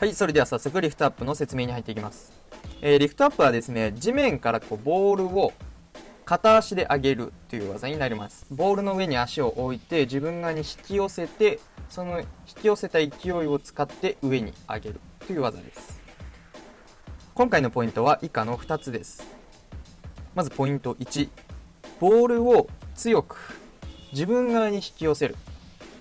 はい、それでは早速リフトアップの説明に入っていきます。えー、リフトアップはですね、地面からこうボールを片足で上げるという技になります。ボールの上に足を置いて自分側に引き寄せて、その引き寄せた勢いを使って上に上げるという技です。今回のポイントは以下の2つです。まずポイント1、ボールを強く自分側に引き寄せる。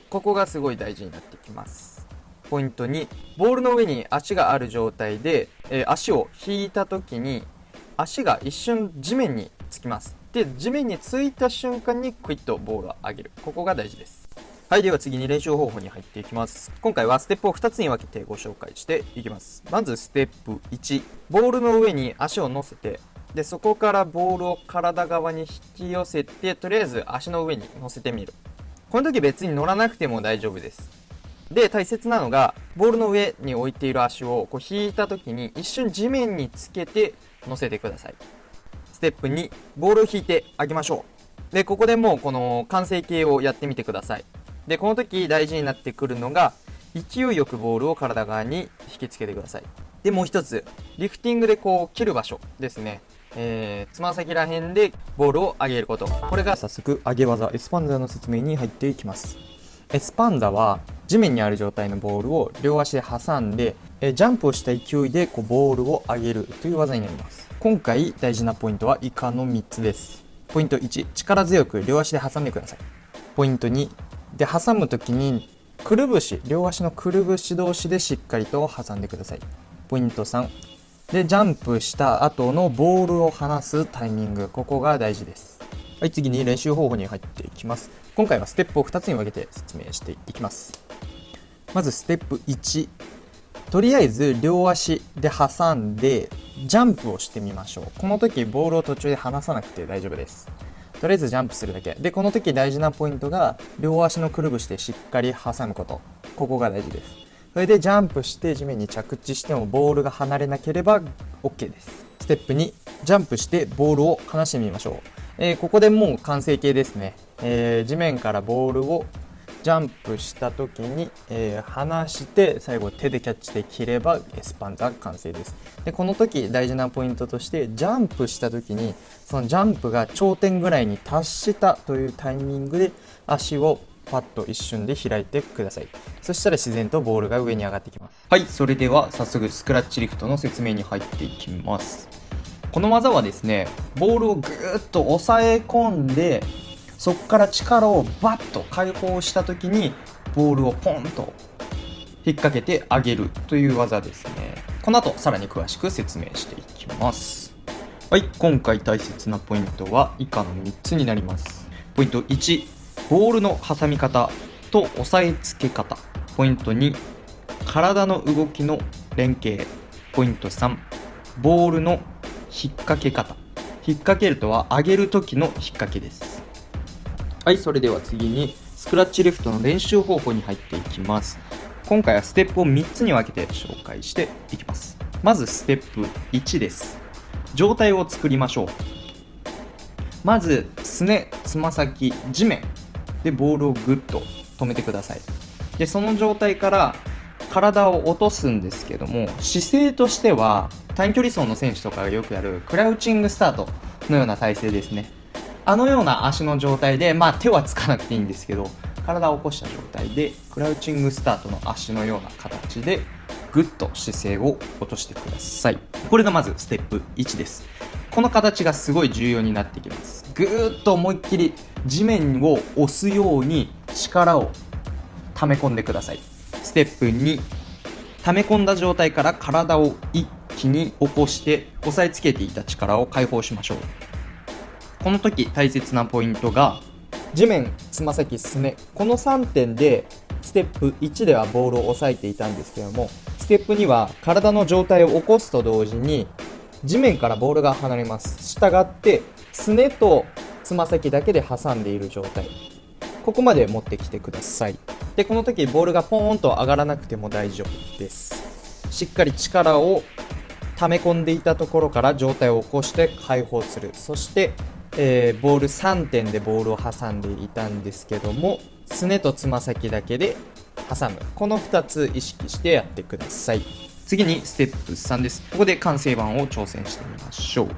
ここがすごい大事になってきます。ポイント2、ボールの上に足がある状態で、えー足を引いた時に、足が一瞬地面につきます。で、地面についた瞬間にクイッとボールを上げる。ここが大事です。はい、では次に練習方法に入っていきます。今回はステップを2つに分けてご紹介していきます。まずステップ1、ボールの上に足を乗せて、で、そこからボールを体側に引き寄せて、とりあえず足の上に乗せてみる。この時別に乗らなくても大丈夫です。で大切なのがボールの上に置いている足をこう引いた時に一瞬地面につけて乗せてくださいステップ2ボールを引いてあげましょうでここでもうこの完成形をやってみてくださいでこの時大事になってくるのが勢いよくボールを体側に引きつけてください。でもう一つリフティングでこう切る場所ですね。えー、つま先ら辺でボールを上げること。これが早速上げ技エスパンザの説明に入っていきます。エスパンザは地面にある状態のボールを両足で挟んでえジャンプをした勢いでこうボールを上げるという技になります。今回大事なポイントは以下の3つです。ポイント1力強く両足で挟んでください。ポイント2で挟む時にくるぶし両足のくるぶし同士でしっかりと挟んでください。ポイント3でジャンプした後のボールを離すタイミング。ここが大事です。はい次に練習方法に入っていきます。今回はステップを2つに分けて説明していきます。まずステップ1とりあえず両足で挟んでジャンプをしてみましょう。この時ボールを途中で離さなくて大丈夫です。とりあえずジャンプするだけ。でこの時大事なポイントが両足のくるぶしでしっかり挟むこと。ここが大事です。それでジャンプして地面に着地してもボールが離れなければ OK です。ステップ2ジャンプしてボールを離してみましょう、えーここでもう完成形ですね、えー地面からボールをジャンプした時に、えー離して最後手でキャッチできればエスパンザ完成です。でこの時大事なポイントとしてジャンプした時にそのジャンプが頂点ぐらいに達したというタイミングで足をパッと一瞬で開いてください。そしたら自然とボールが上に上がってきます。はいそれでは早速スクラッチリフトの説明に入っていきます。この技はですねボールをぐーっと押さえ込んでそこから力をバッと解放した時にボールをポンと引っ掛けてあげるという技ですね。この後さらに詳しく説明していきます。はい今回大切なポイントは以下の3つになります。ポイント1ボールの挟み方と押さえつけ方。ポイント2体の動きの連携。ポイント3ボールの引っ掛け方。引っ掛けるとは上げる時の引っ掛けです。はいそれでは次にスクラッチリフトの練習方法に入っていきます。今回はステップを3つに分けて紹介していきます。まずステップ1です。状態を作りましょう。まずすねつま先地面。でボールをグッと止めてください。でその状態から体を落とすんですけども姿勢としては短距離走の選手とかがよくやるクラウチングスタートのような体勢ですね。あのような足の状態でまあ手はつかなくていいんですけど体を起こした状態でクラウチングスタートの足のような形でグッと姿勢を落としてください。これがまずステップ1です。この形がすごい重要になってきます。ぐーっと思いっきり地面を押すように力を溜め込んでください。ステップ2溜め込んだ状態から体を一気に起こして押さえつけていた力を解放しましょう。この時大切なポイントが地面つま先すね。この3点でステップ1ではボールを押さえていたんですけどもステップ2は体の状態を起こすと同時に地面からボールが離れます。したがってすねとつま先だけで挟んでいる状態。ここまで持ってきてください。でこの時ボールがポーンと上がらなくても大丈夫です。しっかり力を溜め込んでいたところから上体を起こして解放する。そして、えーボール3点でボールを挟んでいたんですけどもすねとつま先だけで挟む。この2つ意識してやってください。次にステップ3です。ここで完成版を挑戦してみましょう。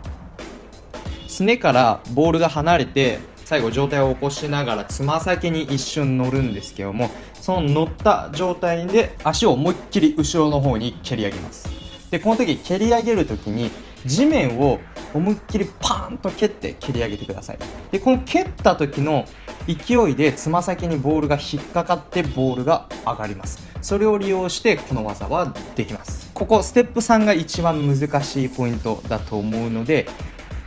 すねからボールが離れて最後上体を起こしながらつま先に一瞬乗るんですけどもその乗った状態で足を思いっきり後ろの方に蹴り上げます。でこの時蹴り上げる時に地面を思いっきりパーンと蹴って蹴り上げてください。でこの蹴った時の勢いでつま先にボールが引っかかってボールが上がります。それを利用してこの技はできます。ここステップ3が一番難しいポイントだと思うので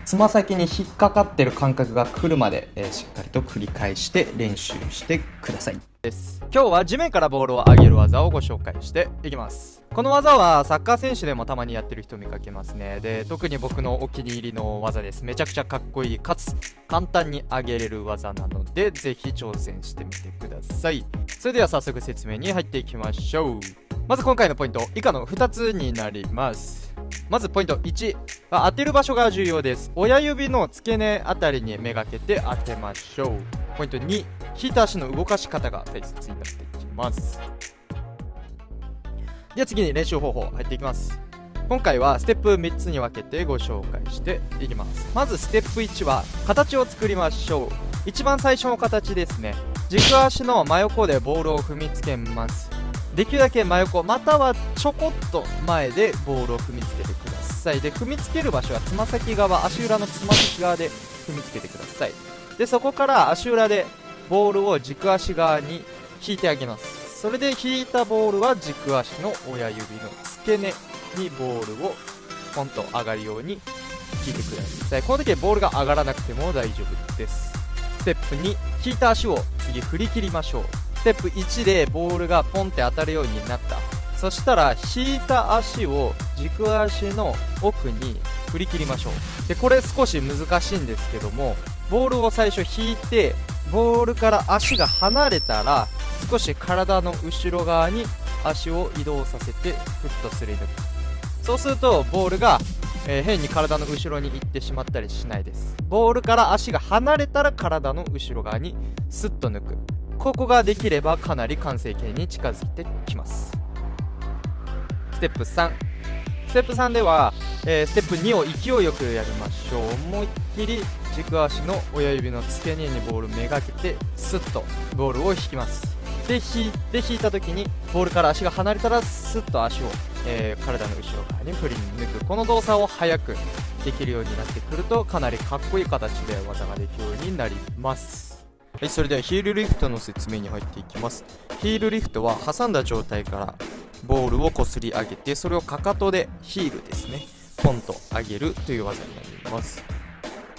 つま先に引っかかってる感覚が来るまで、えーしっかりと繰り返して練習してください。です。今日は地面からボールを上げる技をご紹介していきます。この技はサッカー選手でもたまにやってる人見かけますね。で特に僕のお気に入りの技です。めちゃくちゃかっこいい。かつ簡単に上げれる技なのでぜひ挑戦してみてください。それでは早速説明に入っていきましょう。まず今回のポイント以下の2つになります。まずポイント1当てる場所が重要です。親指の付け根あたりにめがけて当てましょう。ポイント2引いた足の動かし方が大切になってきます。では次に練習方法入っていきます。今回はステップ3つに分けてご紹介していきます。まずステップ1は形を作りましょう。一番最初の形ですね。軸足の真横でボールを踏みつけます。できるだけ真横またはちょこっと前でボールを踏みつけてください。で踏みつける場所はつま先側足裏のつま先側で踏みつけてください。でそこから足裏でボールを軸足側に引いてあげます。それで引いたボールは軸足の親指の付け根にボールをポンと上がるように引いてください。この時はボールが上がらなくても大丈夫です。ステップ2引いた足を次振り切りましょう。ステップ1でボールがポンって当たるようになった。そしたら引いた足を軸足の奥に振り切りましょう。でこれ少し難しいんですけどもボールを最初引いてボールから足が離れたら少し体の後ろ側に足を移動させてフッとすり抜くそうするとボールが、えー変に体の後ろに行ってしまったりしないです。ボールから足が離れたら体の後ろ側にスッと抜く。ここができればかなり完成形に近づいてきます。ステップ3ステップ3では、えーステップ2を勢いよくやりましょう。思いっきり軸足の親指の付け根にボールめがけてスッとボールを引きます。で引いで引いた時にボールから足が離れたらスッと足を、えー体の後ろ側に振り抜くこの動作を早くできるようになってくるとかなりかっこいい形で技ができるようになります。はいそれではヒールリフトの説明に入っていきます。ヒールリフトは挟んだ状態からボールをこすり上げてそれをかかとでヒールですね。ポンと上げるという技になります。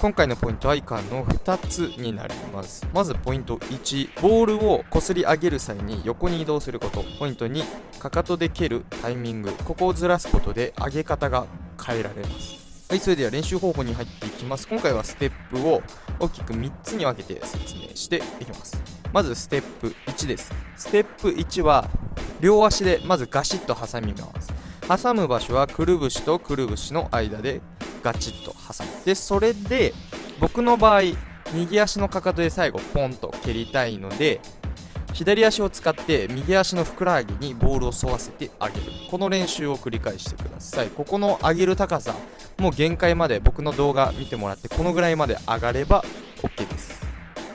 今回のポイントは以下の2つになります。まずポイント1ボールをこすり上げる際に横に移動すること。ポイント2かかとで蹴るタイミング。ここをずらすことで上げ方が変えられます。はいそれでは練習方法に入っていきます。今回はステップを大きく3つに分けて説明していきます。まずステップ1です。ステップ1は両足でまずガシッと挟みます。挟む場所はくるぶしとくるぶしの間でガチッと挟む。でそれで僕の場合右足のかかとで最後ポンと蹴りたいので左足を使って右足のふくらはぎにボールを沿わせてあげる。この練習を繰り返してください。ここの上げる高さもう限界まで僕の動画見てもらってこのぐらいまで上がれば OK です。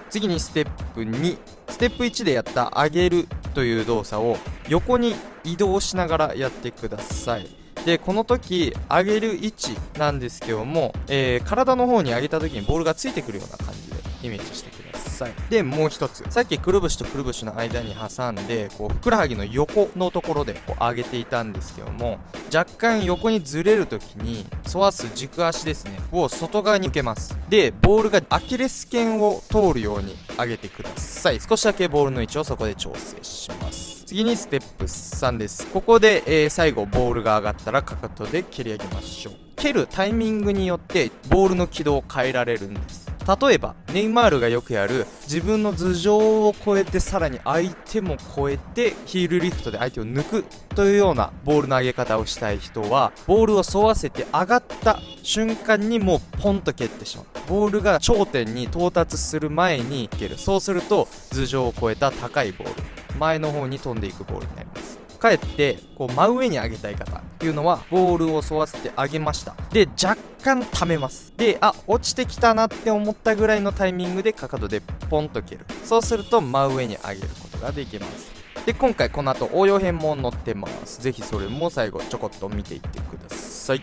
次にステップ2ステップ1でやった上げるという動作を横に移動しながらやってください。でこの時上げる位置なんですけども、えー体の方に上げた時にボールがついてくるような感じでイメージしてください。でもう一つ。さっきくるぶしとくるぶしの間に挟んでこうふくらはぎの横のところでこう上げていたんですけども若干横にずれる時に沿わす軸足ですねを外側に向けます。でボールがアキレス腱を通るように上げてください。少しだけボールの位置をそこで調整します次にステップ3です。ここで、えー最後ボールが上がったらかかとで蹴り上げましょう。蹴るタイミングによってボールの軌道を変えられるんです。例えばネイマールがよくやる自分の頭上を越えてさらに相手も越えてヒールリフトで相手を抜くというようなボールの上げ方をしたい人はボールを沿わせて上がった瞬間にもうポンと蹴ってしまう。ボールが頂点に到達する前に蹴る。そうすると頭上を越えた高いボール。前の方に飛んでいくボールになります。かえってこう真上に上げたい方っていうのはボールを沿わせて上げました。で若干溜めます。であ落ちてきたなって思ったぐらいのタイミングでかかとでポンと蹴る。そうすると真上に上げることができます。で今回この後応用編も載ってます。是非それも最後ちょこっと見ていってください。